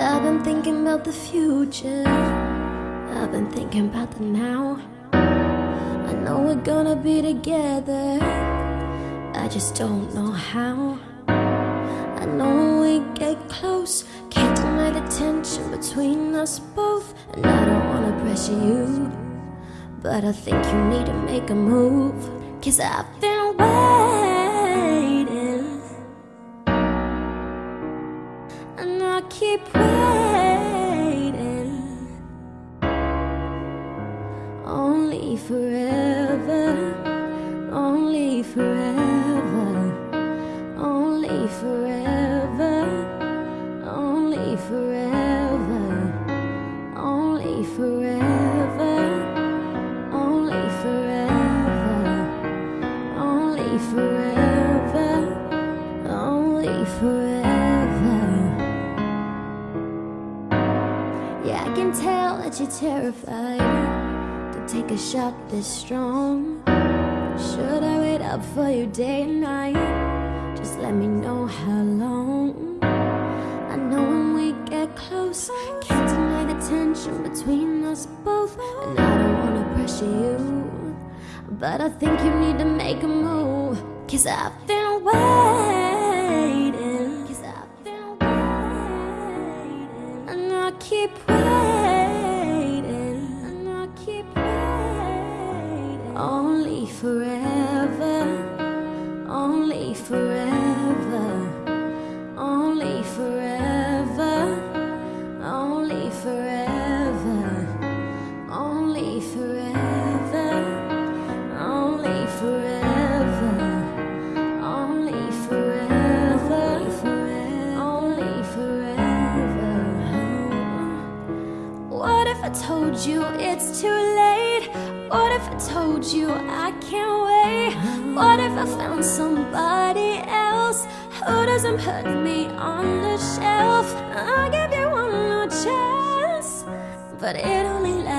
I've been thinking about the future. I've been thinking about the now. I know we're gonna be together. I just don't know how. I know we get close, can't deny the tension between us both. And I don't wanna pressure you, but I think you need to make a move. Cause I've been waiting, I keep waiting. Only forever, only forever, only forever, Yeah, I can tell that you're terrified to take a shot this strong. Should I wait up for you day and night? Just let me know how long. I know when we get close, can't deny the tension between us both. And I don't wanna pressure you, but I think you need to make a move. Cause I've been waiting. Keep waiting. And I keep waiting. Only forever. Only forever. I told you it's too late? What if I told you I can't wait? What if I found somebody else who doesn't put me on the shelf? I'll give you one more chance, but it only lasts